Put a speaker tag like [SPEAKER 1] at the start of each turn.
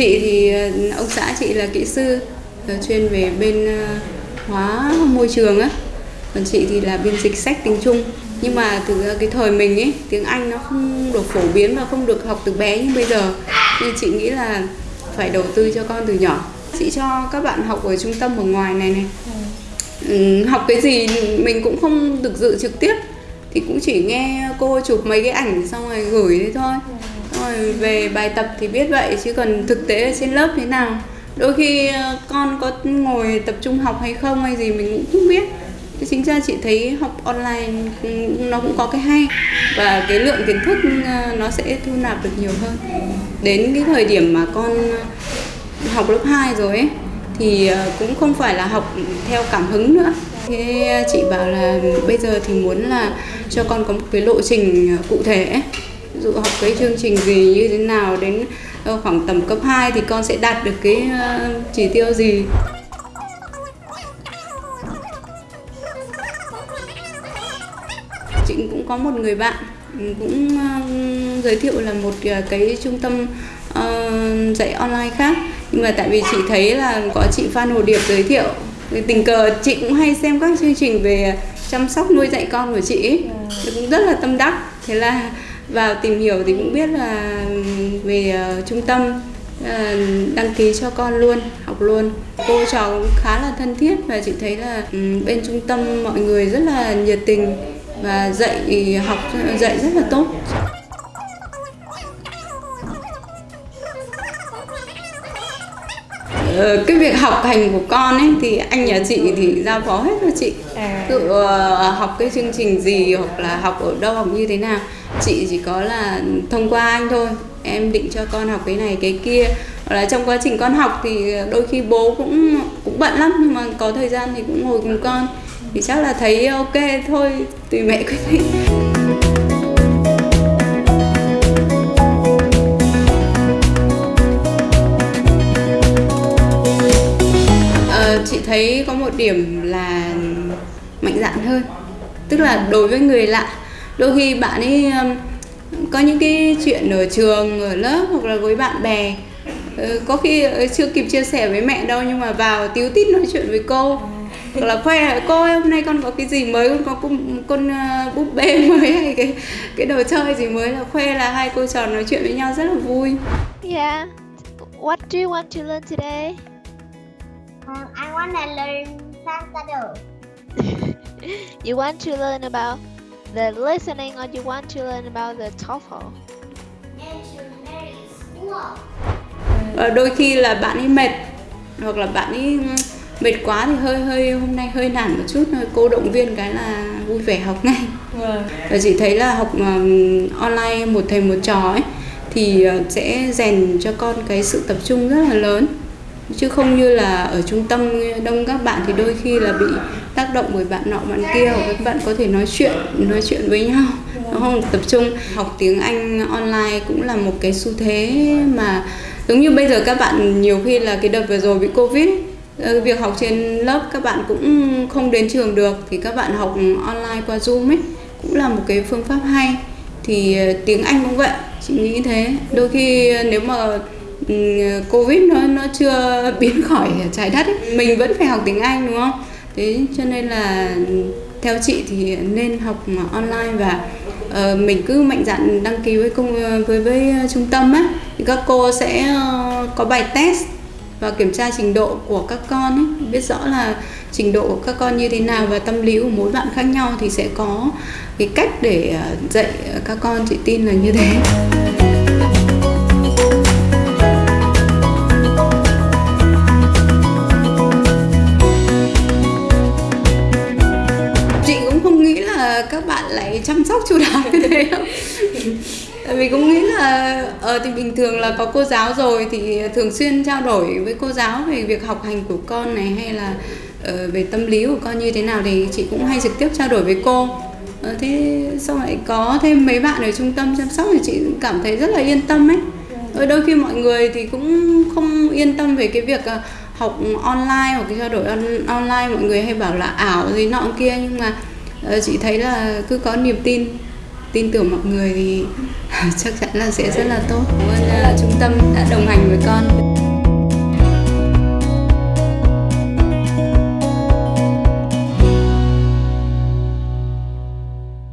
[SPEAKER 1] chị thì ờ, ông xã chị là kỹ sư ờ, chuyên về bên ờ, hóa môi trường á. Còn chị thì là biên dịch sách tiếng Trung. Nhưng mà từ cái thời mình ấy tiếng Anh nó không được phổ biến và không được học từ bé như bây giờ. Nên chị nghĩ là phải đầu tư cho con từ nhỏ. Chị cho các bạn học ở trung tâm ở ngoài này này. Ừ, học cái gì mình cũng không được dự trực tiếp. Thì cũng chỉ nghe cô chụp mấy cái ảnh xong rồi gửi thế thôi rồi về bài tập thì biết vậy, chứ còn thực tế ở trên lớp thế nào? Đôi khi ờ, con có ngồi tập trung học hay không hay gì mình cũng không biết. Thế chính ra chị thấy học online nó cũng có cái hay và cái lượng kiến thức ờ, nó sẽ thu nạp được nhiều hơn. Đến cái thời điểm mà con học lớp 2 rồi ấy, thì ờ, cũng không phải là học theo cảm hứng nữa. Thế chị bảo là bây giờ thì muốn là cho con có một cái lộ trình cụ thể ấy ví dụ học cái chương trình gì như thế nào đến ờ, khoảng tầm cấp 2 thì con sẽ đạt được cái ờ, chỉ tiêu gì? Chị cũng có một người bạn ừ, cũng ờ, giới thiệu là một cái trung tâm dạy online khác. Nhưng mà tại vì chị thấy là có chị Phan Hồ Điệp giới thiệu tình cờ chị cũng hay xem các chương trình về chăm sóc nuôi dạy con của chị. Thì cũng rất là tâm đắc. Thế là vào tìm hiểu thì cũng biết là về uh, trung tâm ờ, đăng ký cho con luôn học luôn. Cô trò cũng khá là thân thiết và chị thấy là bên trung tâm mọi người rất là nhiệt tình và dạy học dạy rất là tốt. Cái việc học hành của con ấy thì anh nhà chị thì giao phó hết cho chị.
[SPEAKER 2] À.
[SPEAKER 1] tự ờ, học cái chương trình gì hoặc là học ở đâu học như thế nào chị chỉ có là thông qua anh thôi. Em định cho con học cái này cái kia. Hoặc là trong quá trình con học thì đôi khi bố cũng cũng bận lắm nhưng mà có thời gian thì cũng ngồi cùng con. Thì chắc là thấy ok thôi tùy mẹ quyết định thấy có một điểm là mạnh dạn hơn. Tức là đối với người lạ đôi khi bạn ấy có những cái chuyện ở trường ở lớp hoặc là với bạn bè ờ, có khi ờ, chưa kịp chia sẻ với mẹ đâu nhưng mà vào tíu tít nói chuyện với cô. Hoặc là khoe cô ơi, hôm nay con có cái gì mới? Con có con, con búp bê mới hay cái cái đồ chơi gì mới? Là khoe là hai cô trò nói chuyện với nhau rất là vui.
[SPEAKER 3] Yeah. What do you want to learn today?
[SPEAKER 4] Um, I want to learn Santado.
[SPEAKER 3] You want to learn about the listening or you want to learn about the TOEFL?
[SPEAKER 1] Và đôi khi là bạn ấy mệt hoặc là bạn ấy ừm, mệt quá thì hơi hơi hôm nay hơi nản một chút thôi cô động viên cái là vui vẻ học ngay
[SPEAKER 2] Vâng.
[SPEAKER 1] và chị thấy là học ừm, online một thầy một trò ấy thì ờ, sẽ rèn cho con cái sự tập trung rất là lớn chứ không như là ở trung tâm đông các bạn thì đôi khi là bị tác động bởi bạn nọ bạn kia, hoặc các bạn có thể nói chuyện nói chuyện với nhau, nó không tập trung. Học tiếng Anh online cũng là một cái xu thế mà giống như bây giờ các bạn nhiều khi là cái đợt vừa rồi bị covid ờ, việc học trên lớp các bạn cũng không đến trường được, thì các bạn học online qua zoom ấy cũng là một cái phương pháp hay. Thì ờ, tiếng Anh cũng vậy, chị nghĩ thế. Đôi khi ờ, nếu mà Ừ, covid nó nó chưa biến khỏi trái đất ấy, mình vẫn phải học tiếng Anh đúng không? Thế cho nên là theo chị thì nên học online và uh, mình cứ mạnh dạn đăng ký với công với với trung tâm á. Thì các cô sẽ uh, có bài test và kiểm tra trình độ của các con ấy, biết rõ là trình độ của các con như thế nào và tâm lý của mỗi bạn khác nhau thì sẽ có cái cách để ờ, dạy các con. Chị tin là như thế. Là các bạn lại chăm sóc chu đáo như thế không? tại vì cũng nghĩ là ờ thì bình thường là có cô giáo rồi thì thường xuyên trao đổi với cô giáo về việc học hành của con này hay là ờ, về tâm lý của con như thế nào thì chị cũng hay trực tiếp trao đổi với cô ờ, thế sau lại có thêm mấy bạn ở trung tâm chăm sóc thì chị cũng cảm thấy rất là yên tâm ấy ở đôi khi mọi người thì cũng không yên tâm về cái việc ờ, học online hoặc cái trao đổi on, online mọi người hay bảo là ảo gì nọ kia nhưng mà Ờ, chị thấy là cứ có niềm tin tin tưởng mọi người thì chắc chắn là sẽ rất là tốt. Cảm ơn là trung tâm đã đồng hành với con.